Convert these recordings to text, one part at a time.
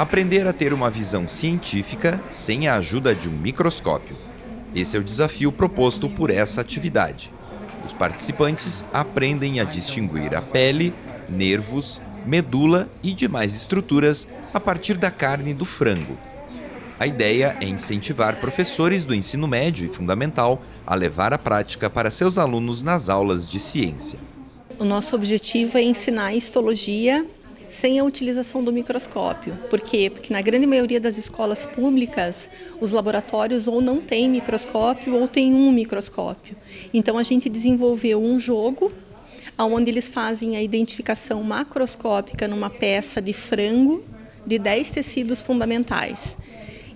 Aprender a ter uma visão científica sem a ajuda de um microscópio. Esse é o desafio proposto por essa atividade. Os participantes aprendem a distinguir a pele, nervos, medula e demais estruturas a partir da carne do frango. A ideia é incentivar professores do ensino médio e fundamental a levar a prática para seus alunos nas aulas de ciência. O nosso objetivo é ensinar histologia sem a utilização do microscópio. Por quê? Porque na grande maioria das escolas públicas, os laboratórios ou não têm microscópio ou tem um microscópio. Então a gente desenvolveu um jogo onde eles fazem a identificação macroscópica numa peça de frango de 10 tecidos fundamentais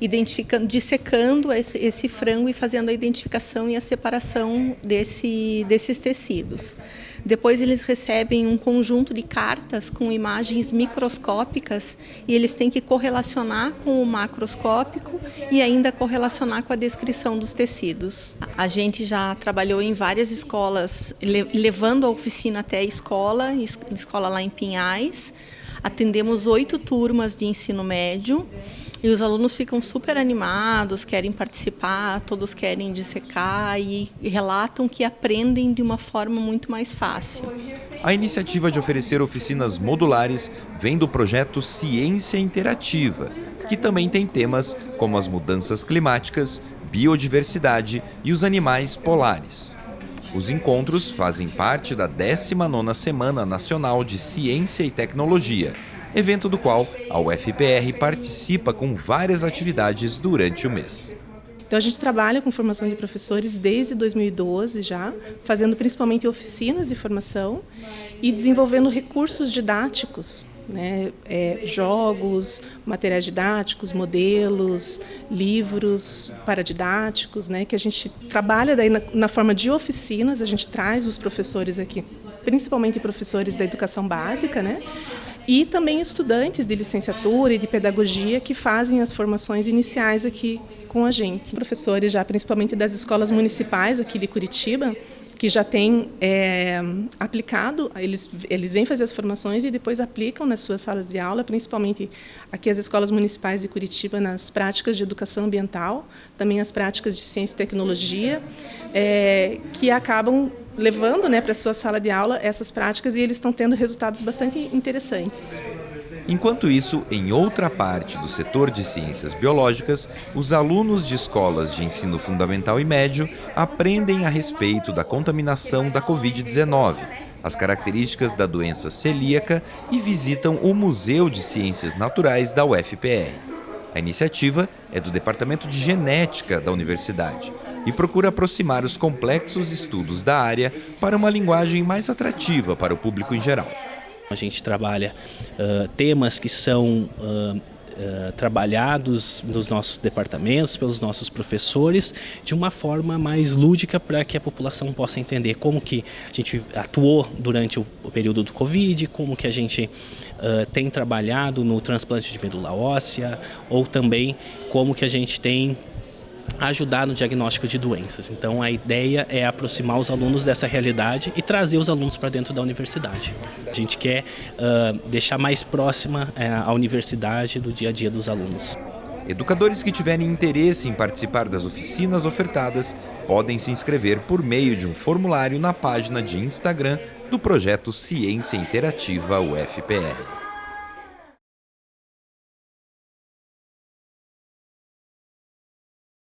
identificando, dissecando esse, esse, frango e fazendo a identificação e a separação desse, desses tecidos. Depois eles recebem um conjunto de cartas com imagens microscópicas e eles têm que correlacionar com o macroscópico e ainda correlacionar com a descrição dos tecidos. A gente já trabalhou em várias escolas, levando a oficina até a escola, escola lá em Pinhais. Atendemos oito turmas de ensino médio e os alunos ficam super animados, querem participar, todos querem dissecar e, relatam que aprendem de uma forma muito mais fácil. A iniciativa de oferecer oficinas modulares vem do projeto Ciência Interativa, que também tem temas como as mudanças climáticas, biodiversidade e os animais polares. Os encontros fazem parte da 19ª Semana Nacional de Ciência e Tecnologia, evento do qual a UFPR participa com várias atividades durante o mês. Então a gente trabalha com formação de professores desde 2012 já, fazendo principalmente oficinas de formação e desenvolvendo recursos didáticos, né? É, jogos, materiais didáticos, modelos, livros paradidáticos, né? que a gente trabalha daí na, na forma de oficinas, a gente traz os professores aqui, principalmente professores da educação básica, né? E também estudantes de licenciatura e de pedagogia que fazem as formações iniciais aqui com a gente. Professores já, principalmente das escolas municipais aqui de Curitiba, que já têm é, aplicado, eles, eles vêm fazer as formações e depois aplicam nas suas salas de aula, principalmente aqui as escolas municipais de Curitiba, nas práticas de educação ambiental, também as práticas de ciência e tecnologia, é, que acabam levando né, para a sua sala de aula essas práticas e eles estão tendo resultados bastante interessantes. Enquanto isso, em outra parte do setor de ciências biológicas, os alunos de escolas de ensino fundamental e médio aprendem a respeito da contaminação da Covid-19, as características da doença celíaca e visitam o Museu de Ciências Naturais da UFPR. A iniciativa é do Departamento de Genética da Universidade e procura aproximar os complexos estudos da área para uma linguagem mais atrativa para o público em geral. A gente trabalha uh, temas que são uh, uh, trabalhados nos nossos departamentos, pelos nossos professores, de uma forma mais lúdica para que a população possa entender como que a gente atuou durante o, o período do Covid, como que a gente tem trabalhado no transplante de medula óssea, ou também como que a gente tem ajudar no diagnóstico de doenças. Então a ideia é aproximar os alunos dessa realidade e trazer os alunos para dentro da universidade. A gente quer uh, deixar mais próxima uh, a universidade do dia a dia dos alunos. Educadores que tiverem interesse em participar das oficinas ofertadas podem se inscrever por meio de um formulário na página de Instagram do projeto Ciência Interativa UFPR.